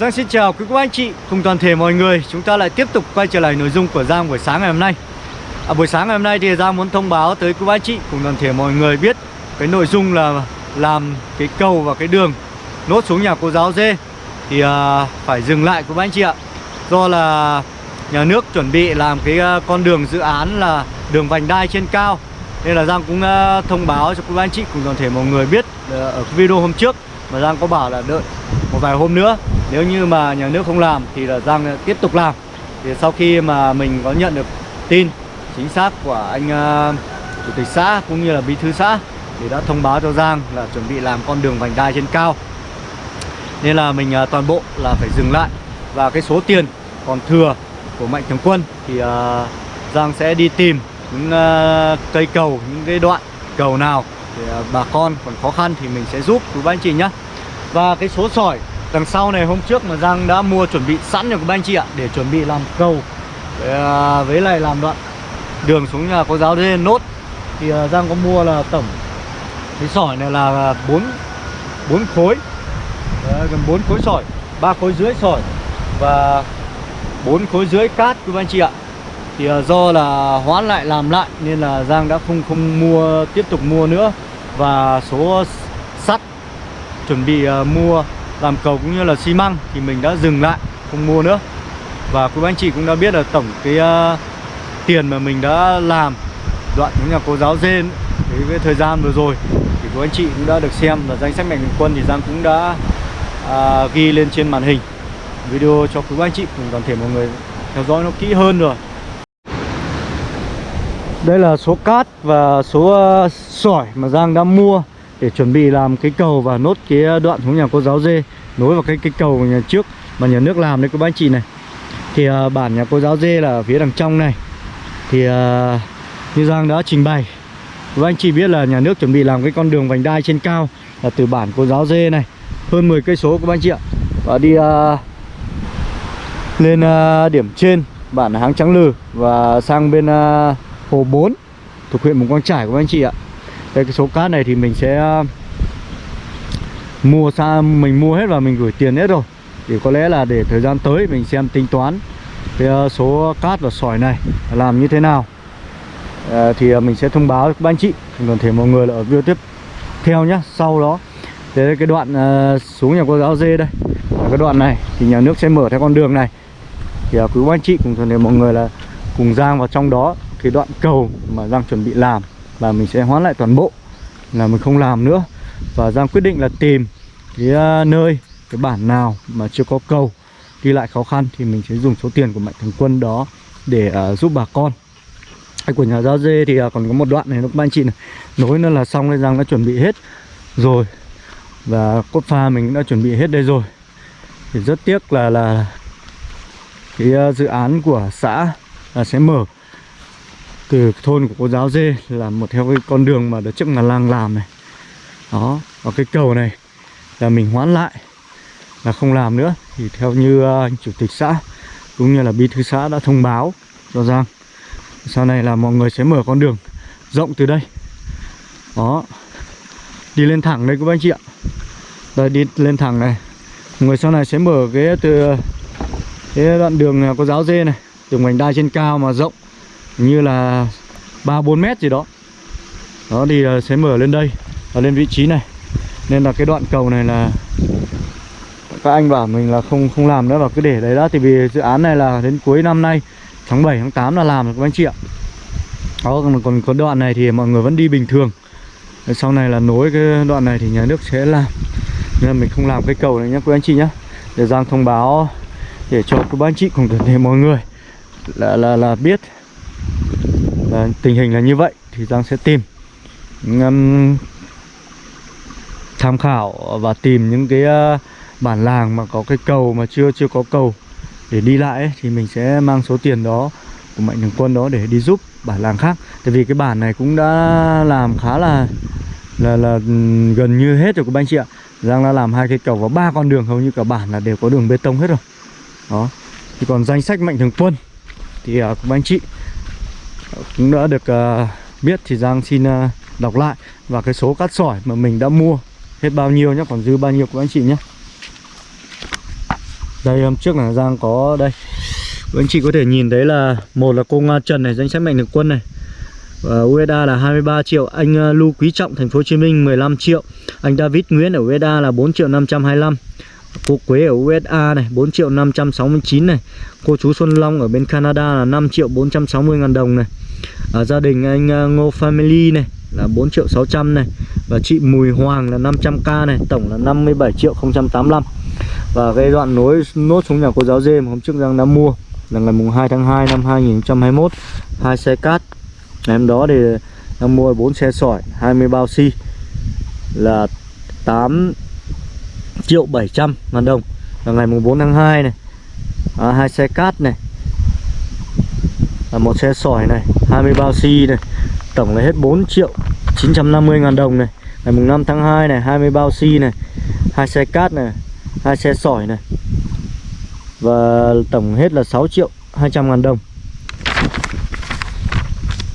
Giang xin chào quý cô anh chị cùng toàn thể mọi người. Chúng ta lại tiếp tục quay trở lại nội dung của Giang buổi sáng ngày hôm nay. À, Buổi sáng ngày hôm nay thì Giang muốn thông báo tới quý cô anh chị cùng toàn thể mọi người biết Cái nội dung là làm cái cầu và cái đường nốt xuống nhà cô giáo dê Thì à, phải dừng lại quý cô anh chị ạ. Do là nhà nước chuẩn bị làm cái à, con đường dự án là đường vành đai trên cao. Nên là Giang cũng à, thông báo cho quý anh chị cùng toàn thể mọi người biết à, Ở video hôm trước. Mà Giang có bảo là đợi một vài hôm nữa nếu như mà nhà nước không làm thì là Giang tiếp tục làm. Thì sau khi mà mình có nhận được tin chính xác của anh uh, chủ tịch xã cũng như là bí thư xã thì đã thông báo cho Giang là chuẩn bị làm con đường vành đai trên cao. Nên là mình uh, toàn bộ là phải dừng lại. Và cái số tiền còn thừa của mạnh thường quân thì uh, Giang sẽ đi tìm những uh, cây cầu những cái đoạn cầu nào để uh, bà con còn khó khăn thì mình sẽ giúp. Quý anh chị nhé. Và cái số sỏi đằng sau này hôm trước mà Giang đã mua chuẩn bị sẵn cho các anh chị ạ để chuẩn bị làm cầu à, với lại làm đoạn đường xuống nhà có giáo lên nốt. Thì à, Giang có mua là tổng cái sỏi này là 4 4 khối. Đấy, gần 4 khối sỏi ba khối dưới sỏi và 4 khối dưới cát các anh chị ạ. Thì à, do là hoãn lại làm lại nên là Giang đã không không mua tiếp tục mua nữa. Và số sắt chuẩn bị mua làm cầu cũng như là xi măng thì mình đã dừng lại không mua nữa. Và quý anh chị cũng đã biết là tổng cái uh, tiền mà mình đã làm đoạn những nhà cô giáo dên cái, cái thời gian vừa rồi thì quý anh chị cũng đã được xem và danh sách mạnh thường quân thì Giang cũng đã uh, ghi lên trên màn hình. Video cho quý anh chị cùng toàn thể mọi người theo dõi nó kỹ hơn rồi. Đây là số cát và số uh, sỏi mà Giang đã mua để chuẩn bị làm cái cầu và nốt cái đoạn xuống nhà cô giáo dê nối vào cái cái cầu nhà trước mà nhà nước làm đấy các bác chị này. Thì uh, bản nhà cô giáo dê là ở phía đằng trong này. Thì uh, như Giang đã trình bày và anh chị biết là nhà nước chuẩn bị làm cái con đường vành đai trên cao là từ bản cô giáo dê này hơn 10 cây số các anh chị ạ. Và đi uh, lên uh, điểm trên bản Háng Trắng Lừ và sang bên uh, Hồ 4 thuộc huyện Mù Quang Trải của anh chị ạ đây cái số cát này thì mình sẽ ờ, mua xa mình mua hết và mình gửi tiền hết rồi. Thì có lẽ là để thời gian tới mình xem tính toán cái ờ, số cát và sỏi này làm như thế nào. À, thì mình sẽ thông báo các anh chị. Còn thể mọi người là ở video tiếp theo nhá sau đó. Thế cái đoạn uh, xuống nhà cô giáo dê đây. Cái đoạn này thì nhà nước sẽ mở theo con đường này. Thì uh, quý anh chị cùng toàn thể mọi người là cùng giang vào trong đó cái đoạn cầu mà giang chuẩn bị làm và mình sẽ hoán lại toàn bộ là mình không làm nữa. Và Giang quyết định là tìm cái ờ, nơi cái bản nào mà chưa có cầu đi lại khó khăn thì mình sẽ dùng số tiền của mạnh thường quân đó để uh, giúp bà con. Hay của nhà giao dê thì uh, còn có một đoạn này lúc anh chị này nối nữa là xong nên Giang đã chuẩn bị hết rồi. Và cốt pha mình cũng đã chuẩn bị hết đây rồi. Thì rất tiếc là là cái uh, dự án của xã là sẽ mở từ thôn của cô giáo dê là một theo cái con đường mà đợt trước là làng làm này. Đó và cái cầu này là mình hoãn lại là không làm nữa. Thì theo như uh, chủ tịch xã cũng như là bí thư xã đã thông báo cho Giang sau này là mọi người sẽ mở con đường rộng từ đây. Đó đi lên thẳng đây các anh chị ạ. Đây đi lên thẳng này. Người sau này sẽ mở cái từ cái đoạn đường ờ, có giáo dê này từ mảnh đai trên cao mà rộng như là ba bốn mét gì đó. Đó thì ờ, sẽ mở lên đây và lên vị trí này. Nên là cái đoạn cầu này là các anh bảo mình là không không làm nữa và cứ để đấy đã. Thì vì dự án này là đến cuối năm nay tháng 7 tháng 8 là làm được các anh chị ạ. Đó còn, còn có đoạn này thì mọi người vẫn đi bình thường. Sau này là nối cái đoạn này thì nhà nước sẽ làm. Nên là mình không làm cái cầu này nhé quý anh chị nhé để Giang thông báo để cho các anh chị cùng toàn thể mọi người là là là biết và tình hình là như vậy thì Giang sẽ tìm um, tham khảo và tìm những cái uh, bản làng mà có cái cầu mà chưa chưa có cầu để đi lại ấy, thì mình sẽ mang số tiền đó của mạnh thường quân đó để đi giúp bản làng khác. Tại vì cái bản này cũng đã làm khá là là là ừ, gần như hết rồi các anh chị ạ. Giang đã làm hai cây cầu và ba con đường hầu như cả bản là đều có đường bê tông hết rồi. Đó. Thì còn danh sách mạnh thường quân thì uh, các anh chị cũng đã được uh, biết thì Giang xin uh, đọc lại. Và cái số cát sỏi mà mình đã mua hết bao nhiêu nhé còn dư bao nhiêu của anh chị nhé Đây hôm trước là Giang có đây. Anh chị có thể nhìn thấy là Một là cô Nga Trần này danh sách mạnh thường quân này. Và USDA là 23 triệu Anh ờ, Lưu Quý Trọng thành phố Hồ Chí Minh 15 triệu. Anh David Nguyễn ở USDA là 4 triệu 525 Cô Quế ở USA này 4 triệu 569 này. Cô chú Xuân Long ở bên Canada là 5 triệu 460 ngàn đồng này. Ở Gia đình anh à, Ngô Family này là 4 triệu 600 này. Và chị Mùi Hoàng là 500k này, Tổng là 57 triệu 085 Và cái đoạn nối, nốt xuống nhà cô giáo dê mà hôm trước Giang đã mua Là ngày mùng 2 tháng 2 năm 2021 hai xe cát. Ngày hôm đó thì Giang mua 4 xe sỏi 20 bao xi Là 8 triệu 700 ngàn đồng. Là ngày mùng 4 tháng 2 này. À, hai xe cát này. Là một xe sỏi này 20 bao xi này. Tổng là hết 4 triệu 950 ngàn đồng này. Ngày mùng 5 tháng 2 này 20 bao xi này. Hai xe cát này hai xe sỏi này. Và tổng hết là 6 triệu 200 ngàn đồng.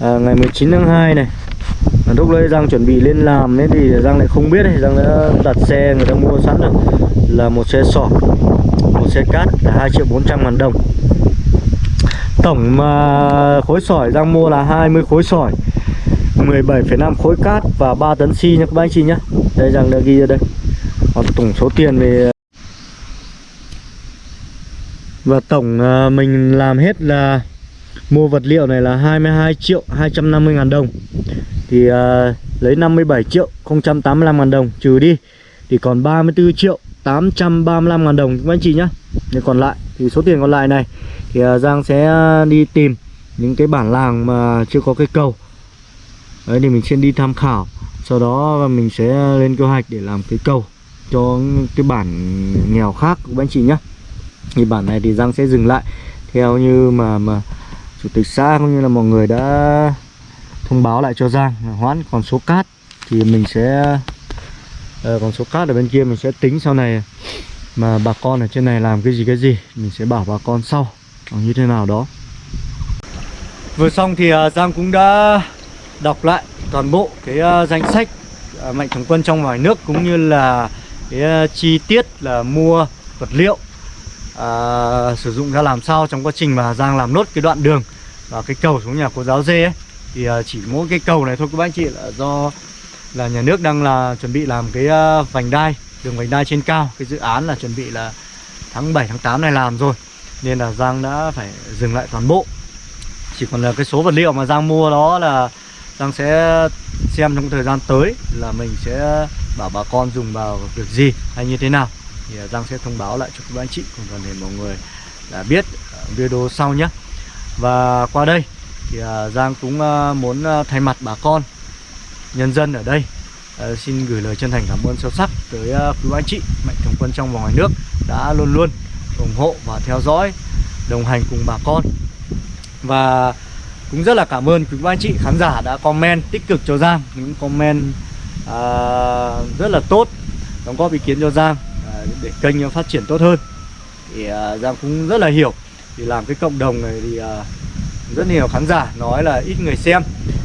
À, Ngày 19 tháng 2 này Lúc đấy Giang chuẩn bị lên làm ấy thì Giang lại không biết ấy. Giang đã đặt xe người ta mua sẵn rồi. Là một xe sỏi Một xe cát là 2 triệu 400 ngàn đồng. Tổng mà khối sỏi Giang mua là 20 khối sỏi 17,5 khối cát và 3 tấn xi nha các bác anh chị nhé Đây Giang đã ghi ra đây. Còn tổng số tiền về Và tổng à, mình làm hết là Mua vật liệu này là 22 triệu 250 ngàn đồng. Thì à, lấy 57 triệu 085 ngàn đồng trừ đi. Thì còn 34 triệu 835 ngàn đồng các anh chị nhé Nên còn lại thì số tiền còn lại này Thì à, Giang sẽ à, đi tìm những cái bản làng mà chưa có cái cầu. Đấy thì mình sẽ đi tham khảo Sau đó mình sẽ lên kế hoạch để làm cái cầu Cho cái bản nghèo khác của anh chị nhé Thì bản này thì Giang sẽ dừng lại Theo như mà mà Chủ tịch xã cũng như là mọi người đã thông báo lại cho Giang hoãn còn số cát. Thì mình sẽ ờ, uh, còn số cát ở bên kia mình sẽ tính sau này mà bà con ở trên này làm cái gì cái gì mình sẽ bảo bà con sau như thế nào đó. Vừa xong thì uh, Giang cũng đã đọc lại toàn bộ cái uh, danh sách uh, mạnh thường quân trong ngoài nước cũng như là cái uh, chi tiết là mua vật liệu uh, sử dụng ra làm sao trong quá trình mà Giang làm nốt cái đoạn đường và cái cầu xuống nhà cô giáo dê ấy, thì à, chỉ mỗi cái cầu này thôi, các bác anh chị, là do là nhà nước đang là chuẩn bị làm cái à, vành đai, đường vành đai trên cao. Cái dự án là chuẩn bị là tháng 7 tháng 8 này làm rồi, nên là Giang đã phải dừng lại toàn bộ. Chỉ còn là cái số vật liệu mà Giang mua đó là Giang sẽ xem trong thời gian tới là mình sẽ bảo bà con dùng vào việc gì hay như thế nào. Thì à, Giang sẽ thông báo lại cho các anh chị cùng toàn thể mọi người là biết video sau nhé và qua đây thì à, Giang cũng à, muốn à, thay mặt bà con nhân dân ở đây xin gửi lời chân thành cảm ơn sâu sắc tới quý anh chị mạnh thường quân trong và ngoài nước đã luôn luôn ủng hộ và theo dõi đồng hành cùng bà con. Và cũng rất là cảm ơn quý anh chị khán giả đã comment tích cực cho Giang những comment à, rất là tốt đóng góp ý kiến cho Giang à, để kênh phát triển tốt hơn. Thì à, Giang cũng rất là hiểu thì làm cái cộng đồng này thì à, rất nhiều khán giả nói là ít người xem.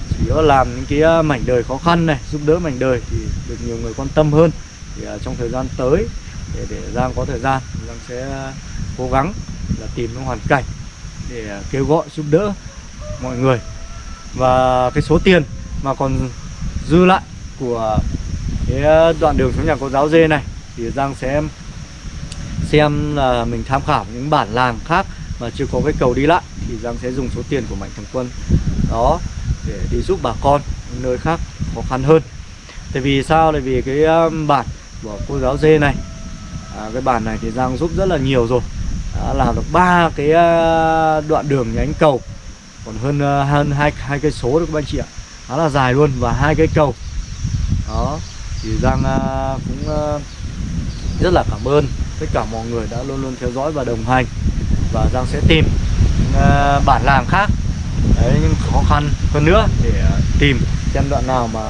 Chỉ có làm những cái à, mảnh đời khó khăn này, giúp đỡ mảnh đời thì được nhiều người quan tâm hơn. Thì à, trong thời gian tới, để để Giang có thời gian, Giang sẽ cố gắng là tìm những hoàn cảnh để kêu gọi, giúp đỡ mọi người. Và cái số tiền mà còn dư lại của cái đoạn đường xuống nhà cô giáo dê này thì Giang sẽ xem là mình tham khảo những bản làng khác mà chưa có cái cầu đi lại thì Giang sẽ dùng số tiền của mạnh thường quân đó để đi giúp bà con nơi khác khó khăn hơn. Tại vì sao? Tại vì cái um, bản của cô giáo dê này à, cái bản này thì Giang giúp rất là nhiều rồi. Đã làm được ba cái à, đoạn đường nhánh cầu còn hơn à, hơn hai hai cây số được các anh chị ạ. Khá là dài luôn và hai cây cầu. Đó thì Giang à, cũng rất là cảm ơn. Tất cả mọi người đã luôn luôn theo dõi và đồng hành và Giang sẽ tìm uh, bản làng khác. Đấy nhưng khó khăn hơn nữa để uh, tìm xem đoạn nào mà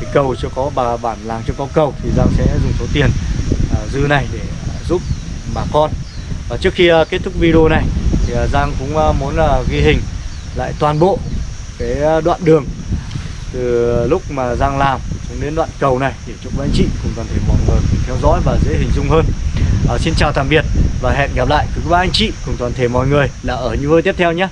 cái cầu chưa có bà bản làng chưa có cầu thì Giang sẽ dùng số tiền uh, dư này để uh, giúp bà con. Và trước khi uh, kết thúc video này thì uh, Giang cũng uh, muốn uh, ghi hình lại toàn bộ cái đoạn đường từ lúc mà Giang làm xuống đến đoạn cầu này để chúc anh chị cùng toàn thể mọi người cùng theo dõi và dễ hình dung hơn. À, Xin chào tạm biệt và hẹn gặp lại. Các anh chị cùng toàn thể mọi người là ở những video tiếp theo nhé.